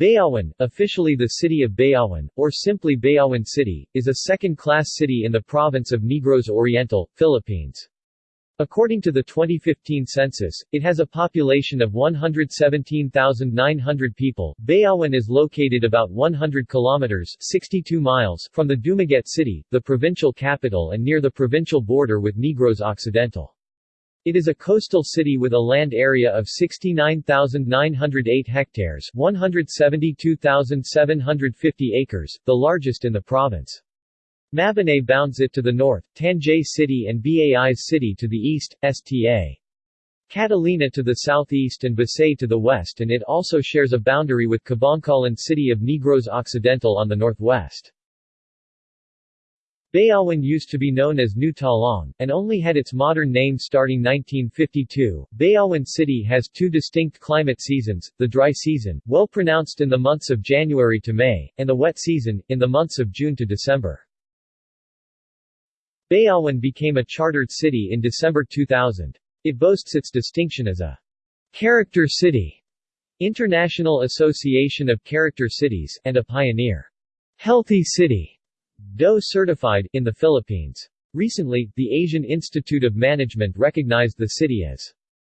Bayawan, officially the city of Bayawan, or simply Bayawan City, is a second-class city in the province of Negros Oriental, Philippines. According to the 2015 census, it has a population of 117,900 people. Bayawan is located about 100 kilometers 62 miles from the Dumaguete city, the provincial capital and near the provincial border with Negros Occidental. It is a coastal city with a land area of 69,908 hectares 172,750 acres, the largest in the province. Mabinay bounds it to the north, Tanjay City and Bais City to the east, Sta. Catalina to the southeast and Basay to the west and it also shares a boundary with Kabankalan City of Negros Occidental on the northwest. Bayawan used to be known as New Talong, and only had its modern name starting 1952. Bayawan City has two distinct climate seasons, the dry season, well pronounced in the months of January to May, and the wet season, in the months of June to December. Bayawan became a chartered city in December 2000. It boasts its distinction as a character city, International Association of Character Cities, and a pioneer healthy city. DOE certified, in the Philippines. Recently, the Asian Institute of Management recognized the city as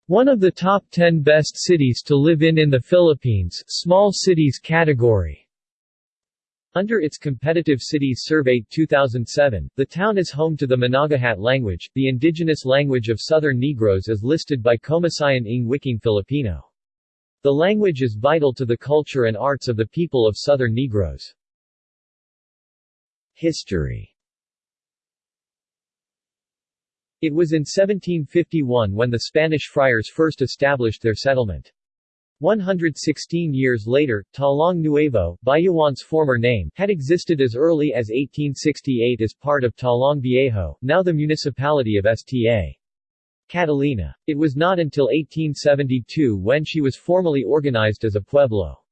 one of the top 10 best cities to live in in the Philippines small cities category. Under its Competitive Cities Survey 2007, the town is home to the Managahat language, the indigenous language of Southern Negros as listed by Komisyon ng Wikang Filipino. The language is vital to the culture and arts of the people of Southern Negros. History It was in 1751 when the Spanish friars first established their settlement. 116 years later, Talong Nuevo, Bayawan's former name, had existed as early as 1868 as part of Talong Viejo, now the municipality of Sta. Catalina. It was not until 1872 when she was formally organized as a pueblo.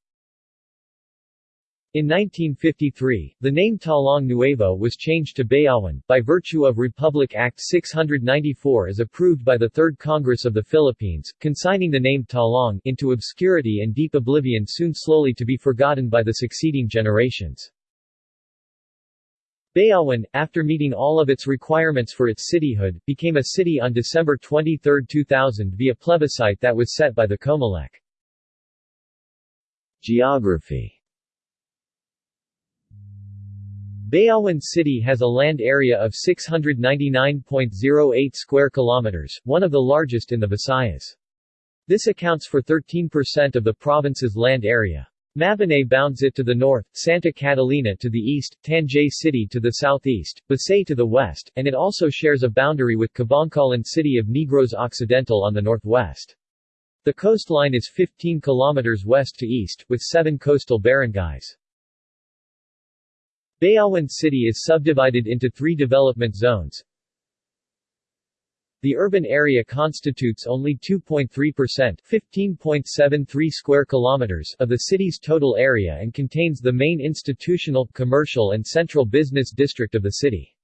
In 1953, the name Talong Nuevo was changed to Bayawan, by virtue of Republic Act 694 as approved by the Third Congress of the Philippines, consigning the name Talong into obscurity and deep oblivion soon slowly to be forgotten by the succeeding generations. Bayawan, after meeting all of its requirements for its cityhood, became a city on December 23, 2000 via plebiscite that was set by the Comelec. Geography Bayawan City has a land area of 699.08 square kilometers, one of the largest in the Visayas. This accounts for 13% of the province's land area. Mabinay bounds it to the north, Santa Catalina to the east, Tanjay City to the southeast, Basay to the west, and it also shares a boundary with Kabankalan City of Negros Occidental on the northwest. The coastline is 15 kilometers west to east, with seven coastal barangays. Bayawan City is subdivided into three development zones. The urban area constitutes only 2.3% 15.73 square kilometers of the city's total area and contains the main institutional, commercial and central business district of the city.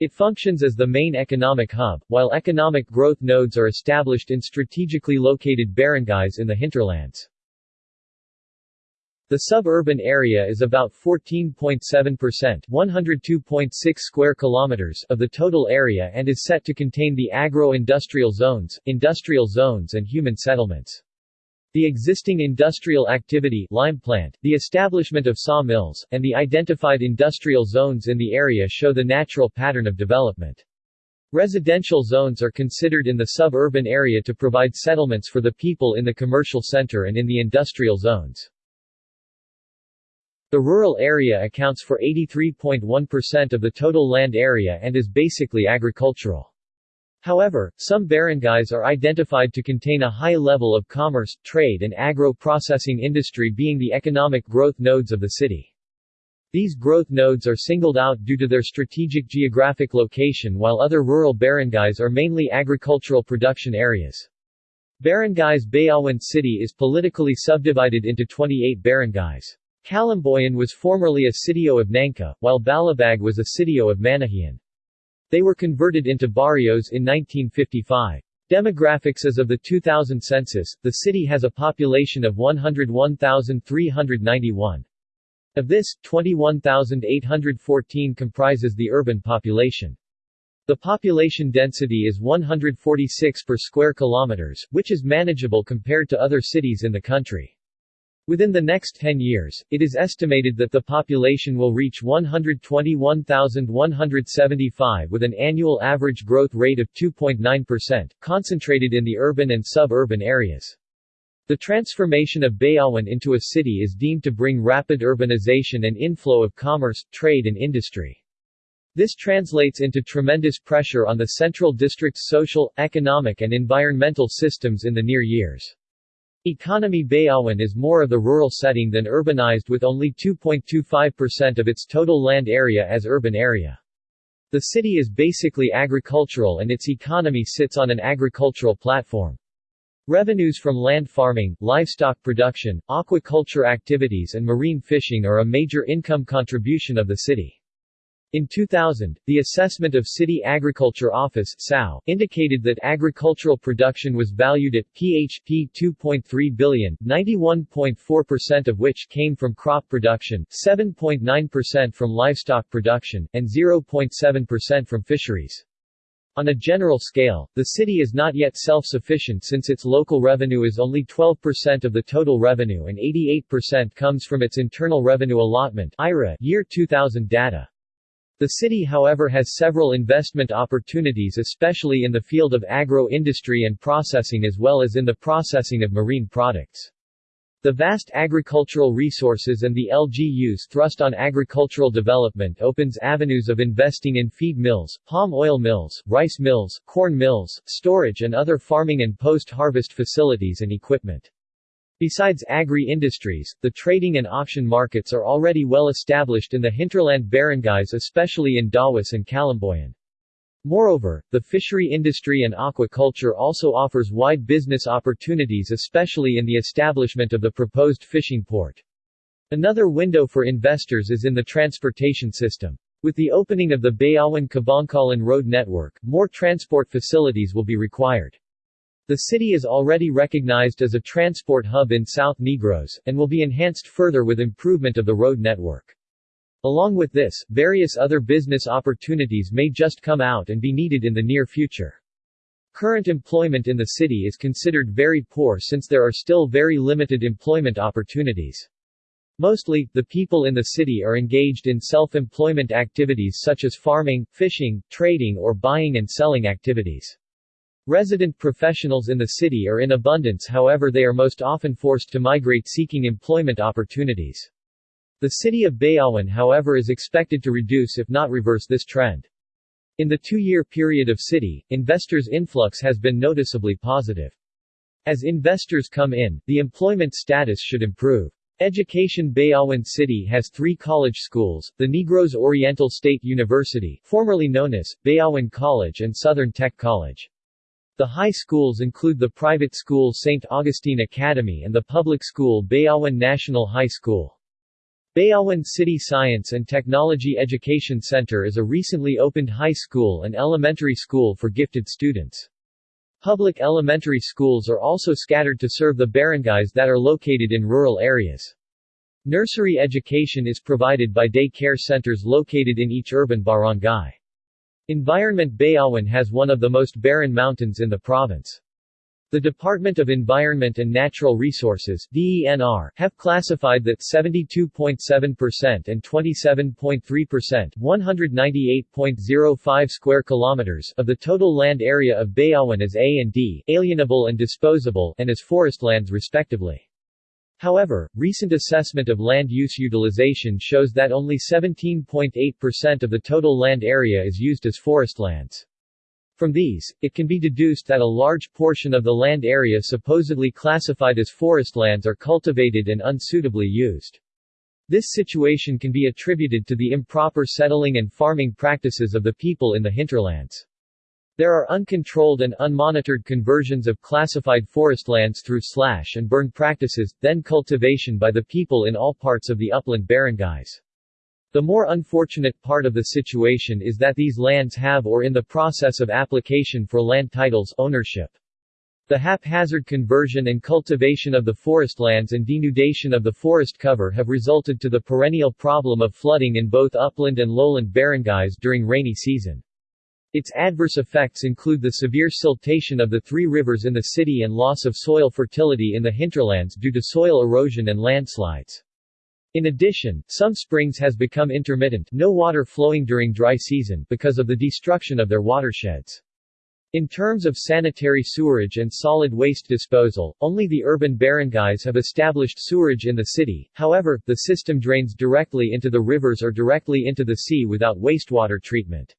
It functions as the main economic hub, while economic growth nodes are established in strategically located barangays in the hinterlands. The suburban area is about 14.7% 102.6 square kilometers of the total area and is set to contain the agro-industrial zones, industrial zones and human settlements. The existing industrial activity lime plant, the establishment of sawmills, and the identified industrial zones in the area show the natural pattern of development. Residential zones are considered in the suburban area to provide settlements for the people in the commercial center and in the industrial zones. The rural area accounts for 83.1% of the total land area and is basically agricultural. However, some barangays are identified to contain a high level of commerce, trade and agro-processing industry being the economic growth nodes of the city. These growth nodes are singled out due to their strategic geographic location while other rural barangays are mainly agricultural production areas. Barangays Bayawan City is politically subdivided into 28 barangays. Calamboyan was formerly a sitio of Nangka, while Balabag was a sitio of Manahian. They were converted into barrios in 1955. Demographics As of the 2000 census, the city has a population of 101,391. Of this, 21,814 comprises the urban population. The population density is 146 per square kilometers, which is manageable compared to other cities in the country. Within the next 10 years, it is estimated that the population will reach 121,175 with an annual average growth rate of 2.9%, concentrated in the urban and suburban areas. The transformation of Bayawan into a city is deemed to bring rapid urbanization and inflow of commerce, trade and industry. This translates into tremendous pressure on the Central District's social, economic and environmental systems in the near years. Economy Bayawan is more of the rural setting than urbanized with only 2.25% of its total land area as urban area. The city is basically agricultural and its economy sits on an agricultural platform. Revenues from land farming, livestock production, aquaculture activities and marine fishing are a major income contribution of the city. In 2000, the Assessment of City Agriculture Office (SAO) indicated that agricultural production was valued at PHP 2.3 billion, 91.4% of which came from crop production, 7.9% from livestock production, and 0.7% from fisheries. On a general scale, the city is not yet self-sufficient since its local revenue is only 12% of the total revenue and 88% comes from its Internal Revenue Allotment IRA year 2000 data. The city however has several investment opportunities especially in the field of agro-industry and processing as well as in the processing of marine products. The vast agricultural resources and the LGU's thrust on agricultural development opens avenues of investing in feed mills, palm oil mills, rice mills, corn mills, storage and other farming and post-harvest facilities and equipment. Besides agri-industries, the trading and auction markets are already well established in the hinterland barangays especially in Dawas and Kalamboyan. Moreover, the fishery industry and aquaculture also offers wide business opportunities especially in the establishment of the proposed fishing port. Another window for investors is in the transportation system. With the opening of the Bayawan-Kabankalan road network, more transport facilities will be required. The city is already recognized as a transport hub in South Negros, and will be enhanced further with improvement of the road network. Along with this, various other business opportunities may just come out and be needed in the near future. Current employment in the city is considered very poor since there are still very limited employment opportunities. Mostly, the people in the city are engaged in self-employment activities such as farming, fishing, trading or buying and selling activities. Resident professionals in the city are in abundance however they are most often forced to migrate seeking employment opportunities. The city of Bayawan however is expected to reduce if not reverse this trend. In the two-year period of city, investors' influx has been noticeably positive. As investors come in, the employment status should improve. Education Bayawan City has three college schools, the Negros Oriental State University formerly known as, Bayawan College and Southern Tech College. The high schools include the private school St. Augustine Academy and the public school Bayawan National High School. Bayawan City Science and Technology Education Center is a recently opened high school and elementary school for gifted students. Public elementary schools are also scattered to serve the barangays that are located in rural areas. Nursery education is provided by day care centers located in each urban barangay. Environment Bayawan has one of the most barren mountains in the province. The Department of Environment and Natural Resources DENR, have classified that 72.7% and 27.3% 198.05 square kilometers of the total land area of Bayawan as A and D alienable and disposable and as forest lands respectively. However, recent assessment of land use utilization shows that only 17.8% of the total land area is used as forest lands. From these, it can be deduced that a large portion of the land area supposedly classified as forest lands are cultivated and unsuitably used. This situation can be attributed to the improper settling and farming practices of the people in the hinterlands. There are uncontrolled and unmonitored conversions of classified forest lands through slash and burn practices, then cultivation by the people in all parts of the upland barangays. The more unfortunate part of the situation is that these lands have or in the process of application for land titles ownership. The haphazard conversion and cultivation of the forest lands and denudation of the forest cover have resulted to the perennial problem of flooding in both upland and lowland barangays during rainy season. Its adverse effects include the severe siltation of the three rivers in the city and loss of soil fertility in the hinterlands due to soil erosion and landslides. In addition, some springs has become intermittent no water flowing during dry season because of the destruction of their watersheds. In terms of sanitary sewerage and solid waste disposal, only the urban barangays have established sewerage in the city, however, the system drains directly into the rivers or directly into the sea without wastewater treatment.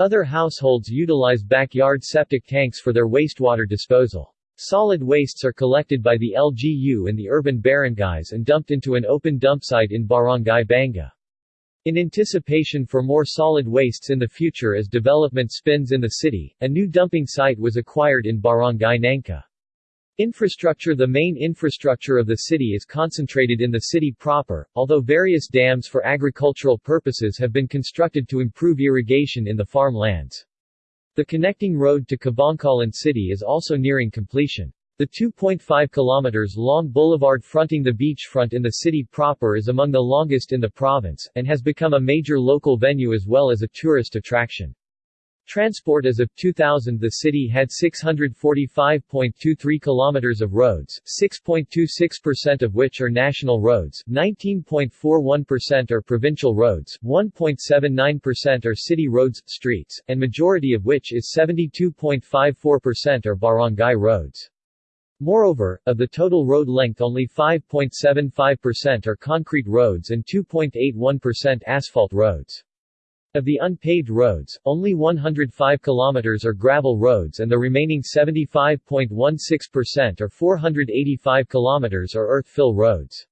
Other households utilize backyard septic tanks for their wastewater disposal. Solid wastes are collected by the LGU in the urban barangays and dumped into an open dump site in Barangay Banga. In anticipation for more solid wastes in the future as development spins in the city, a new dumping site was acquired in Barangay Nangka. Infrastructure The main infrastructure of the city is concentrated in the city proper, although various dams for agricultural purposes have been constructed to improve irrigation in the farm lands. The connecting road to Kabankalan City is also nearing completion. The 2.5 kilometers long boulevard fronting the beachfront in the city proper is among the longest in the province, and has become a major local venue as well as a tourist attraction. Transport As of 2000 the city had 645.23 kilometers of roads, 6.26% of which are national roads, 19.41% are provincial roads, 1.79% are city roads, streets, and majority of which is 72.54% are barangay roads. Moreover, of the total road length only 5.75% are concrete roads and 2.81% asphalt roads. Of the unpaved roads, only 105 kilometers are gravel roads and the remaining 75.16% or 485 kilometers are earth-fill roads.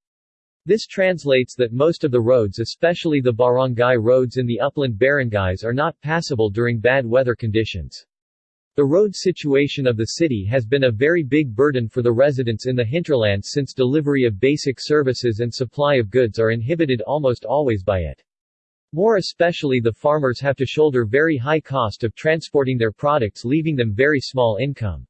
This translates that most of the roads especially the barangay roads in the upland barangays are not passable during bad weather conditions. The road situation of the city has been a very big burden for the residents in the hinterlands since delivery of basic services and supply of goods are inhibited almost always by it. More especially the farmers have to shoulder very high cost of transporting their products leaving them very small income.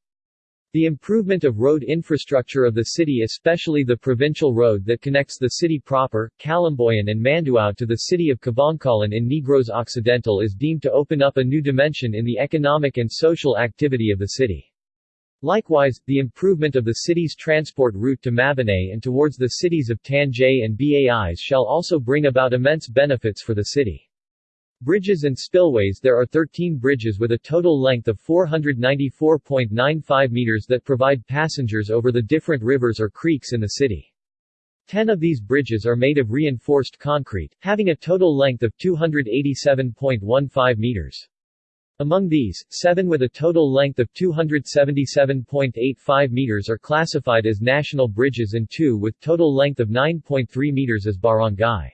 The improvement of road infrastructure of the city especially the provincial road that connects the city proper, Calimboyan and Manduao to the city of Kabankalan in Negros Occidental is deemed to open up a new dimension in the economic and social activity of the city. Likewise, the improvement of the city's transport route to Mabinay and towards the cities of Tanjay and Bais shall also bring about immense benefits for the city. Bridges and spillways There are 13 bridges with a total length of 494.95 meters that provide passengers over the different rivers or creeks in the city. Ten of these bridges are made of reinforced concrete, having a total length of 287.15 meters. Among these, seven with a total length of 277.85 meters are classified as national bridges and two with total length of 9.3 meters as barangay.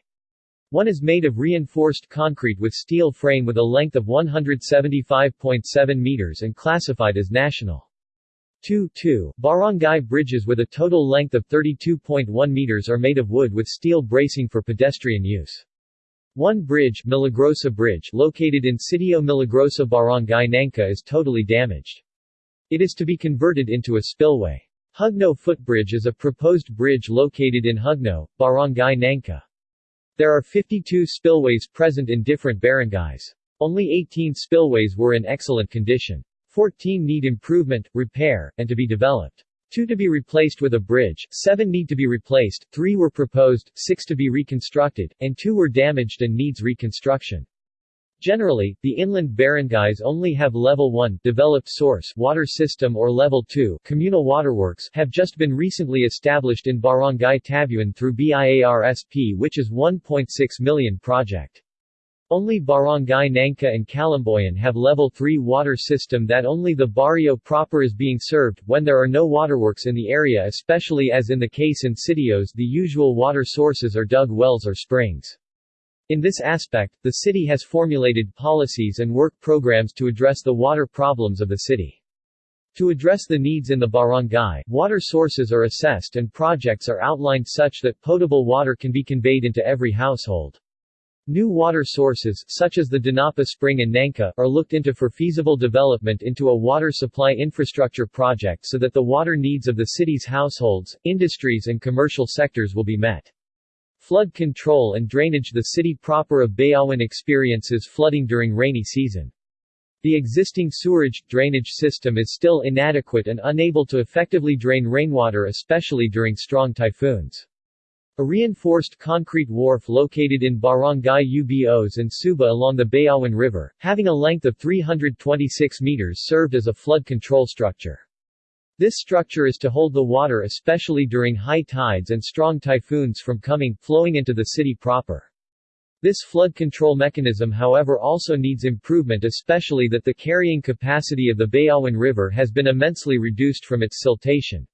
One is made of reinforced concrete with steel frame with a length of 175.7 meters and classified as national. 2 2. Barangay bridges with a total length of 32.1 meters are made of wood with steel bracing for pedestrian use. One bridge, Milagrosa Bridge, located in Sitio Milagrosa Barangay Nangka is totally damaged. It is to be converted into a spillway. Hugno Footbridge is a proposed bridge located in Hugno, Barangay Nangka. There are 52 spillways present in different barangays. Only 18 spillways were in excellent condition. 14 need improvement, repair, and to be developed. 2 to be replaced with a bridge, 7 need to be replaced, 3 were proposed, 6 to be reconstructed, and 2 were damaged and needs reconstruction. Generally, the inland barangays only have level 1 developed source water system or level 2 communal waterworks have just been recently established in Barangay Tabuan through BIARSP which is 1.6 million project. Only Barangay Nangka and Calimboyan have level 3 water system that only the barrio proper is being served, when there are no waterworks in the area especially as in the case in sitios the usual water sources are dug wells or springs. In this aspect, the city has formulated policies and work programs to address the water problems of the city. To address the needs in the barangay, water sources are assessed and projects are outlined such that potable water can be conveyed into every household. New water sources, such as the Dinapa Spring and Nangka, are looked into for feasible development into a water supply infrastructure project so that the water needs of the city's households, industries and commercial sectors will be met. Flood control and drainage The city proper of Bayawan experiences flooding during rainy season. The existing sewerage drainage system is still inadequate and unable to effectively drain rainwater especially during strong typhoons. A reinforced concrete wharf located in Barangay Ubos and Suba along the Bayawan River, having a length of 326 meters served as a flood control structure. This structure is to hold the water especially during high tides and strong typhoons from coming, flowing into the city proper. This flood control mechanism however also needs improvement especially that the carrying capacity of the Bayawan River has been immensely reduced from its siltation.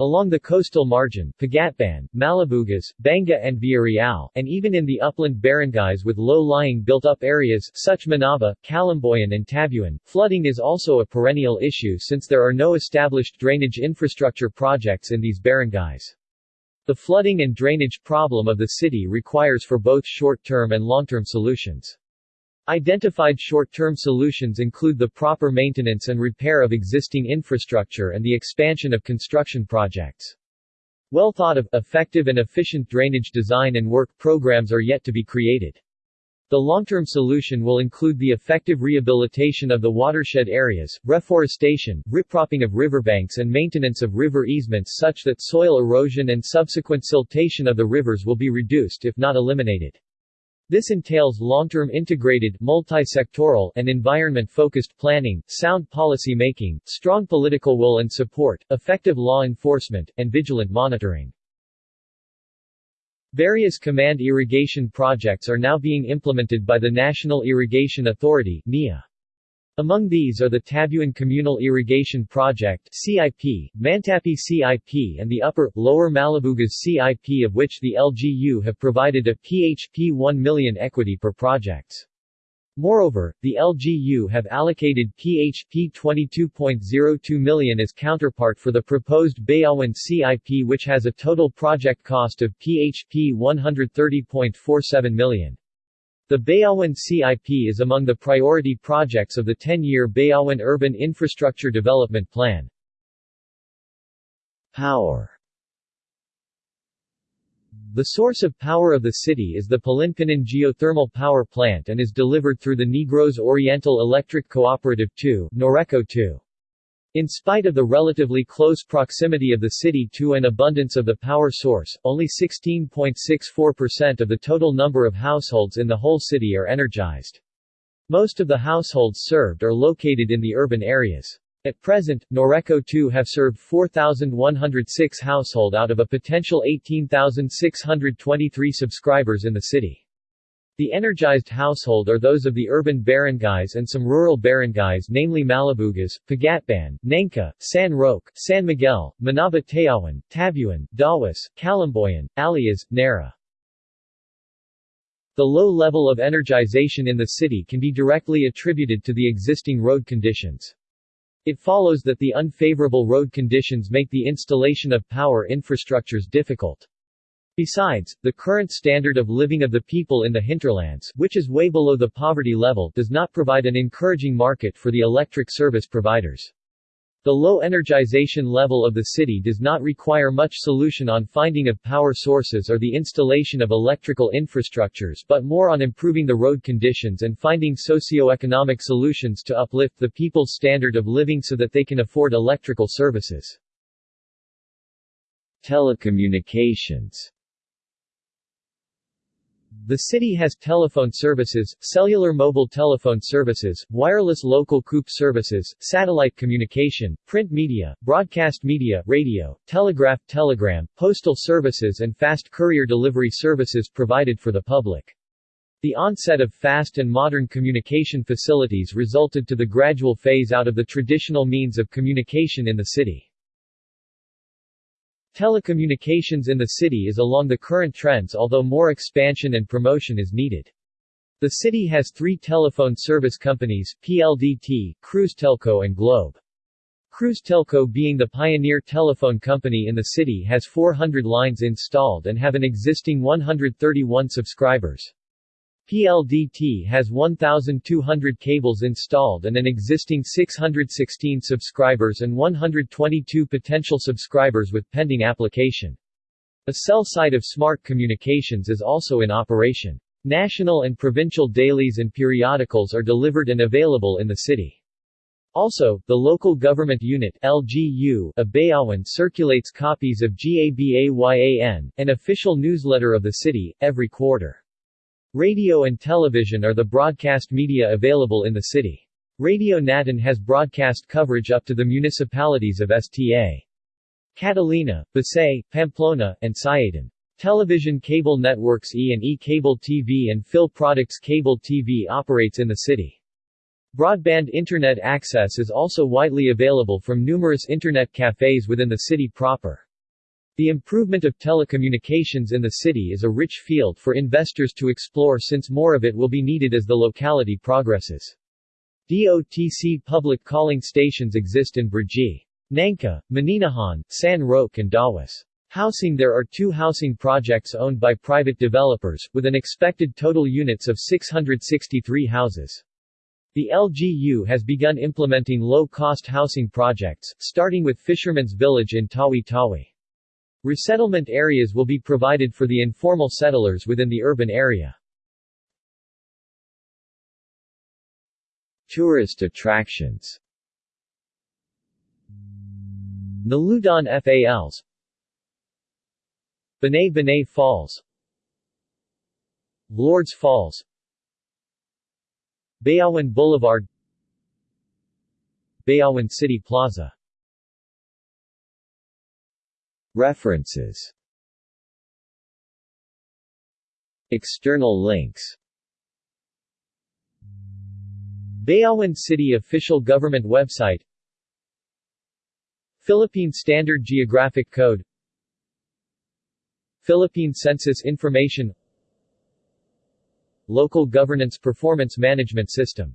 Along the coastal margin, Pagatban, Malabugas, Banga and Villarreal, and even in the upland barangays with low-lying built-up areas such as Manaba, Calimboyan and Tabuan, flooding is also a perennial issue since there are no established drainage infrastructure projects in these barangays. The flooding and drainage problem of the city requires for both short-term and long-term solutions. Identified short-term solutions include the proper maintenance and repair of existing infrastructure and the expansion of construction projects. Well thought of, effective and efficient drainage design and work programs are yet to be created. The long-term solution will include the effective rehabilitation of the watershed areas, reforestation, riprapping of riverbanks and maintenance of river easements such that soil erosion and subsequent siltation of the rivers will be reduced if not eliminated. This entails long-term integrated, multi-sectoral, and environment-focused planning, sound policy making, strong political will and support, effective law enforcement, and vigilant monitoring. Various command irrigation projects are now being implemented by the National Irrigation Authority NIA. Among these are the Tabuan Communal Irrigation Project CIP, Mantapi CIP and the Upper, Lower Malabugas CIP of which the LGU have provided a PHP 1 million equity per projects. Moreover, the LGU have allocated PHP 22.02 million as counterpart for the proposed Bayawan CIP which has a total project cost of PHP 130.47 million. The Bayawan CIP is among the priority projects of the 10-year Bayawan Urban Infrastructure Development Plan. Power The source of power of the city is the Palinpinon Geothermal Power Plant and is delivered through the Negros Oriental Electric Cooperative 2 Noreco 2. In spite of the relatively close proximity of the city to an abundance of the power source, only 16.64% of the total number of households in the whole city are energized. Most of the households served are located in the urban areas. At present, Noreco 2 have served 4,106 household out of a potential 18,623 subscribers in the city. The energized household are those of the urban barangays and some rural barangays namely Malabugas, Pagatban, Nangka, San Roque, San Miguel, Manaba Tayawan, Tabuan, Dawas, Calamboyan, Alias, Nara. The low level of energization in the city can be directly attributed to the existing road conditions. It follows that the unfavorable road conditions make the installation of power infrastructures difficult. Besides, the current standard of living of the people in the hinterlands which is way below the poverty level does not provide an encouraging market for the electric service providers. The low energization level of the city does not require much solution on finding of power sources or the installation of electrical infrastructures but more on improving the road conditions and finding socio-economic solutions to uplift the people's standard of living so that they can afford electrical services. Telecommunications the city has telephone services, cellular mobile telephone services, wireless local COOP services, satellite communication, print media, broadcast media, radio, telegraph, telegram, postal services and fast courier delivery services provided for the public. The onset of fast and modern communication facilities resulted to the gradual phase out of the traditional means of communication in the city. Telecommunications in the city is along the current trends although more expansion and promotion is needed. The city has three telephone service companies, PLDT, Cruztelco and Globe. Cruztelco being the pioneer telephone company in the city has 400 lines installed and have an existing 131 subscribers. PLDT has 1,200 cables installed and an existing 616 subscribers and 122 potential subscribers with pending application. A cell site of Smart Communications is also in operation. National and provincial dailies and periodicals are delivered and available in the city. Also, the local government unit LGU of Bayawan circulates copies of GABAYAN, an official newsletter of the city, every quarter. Radio and television are the broadcast media available in the city. Radio Natin has broadcast coverage up to the municipalities of Sta. Catalina, Basay, Pamplona, and Sayadan. Television cable networks E&E Cable TV and Phil Products Cable TV operates in the city. Broadband internet access is also widely available from numerous internet cafes within the city proper. The improvement of telecommunications in the city is a rich field for investors to explore since more of it will be needed as the locality progresses. DOTC public calling stations exist in Brgy, Nangka, Maninahan, San Roque and Dawas. Housing There are two housing projects owned by private developers, with an expected total units of 663 houses. The LGU has begun implementing low-cost housing projects, starting with Fisherman's Village in Tawi-Tawi. Resettlement areas will be provided for the informal settlers within the urban area. Tourist attractions. Naludan FALs. Banay Banay Falls. Lords Falls. Bayawan Boulevard. Bayawan City Plaza References. External links. Bayawan City official government website. Philippine Standard Geographic Code. Philippine Census Information. Local Governance Performance Management System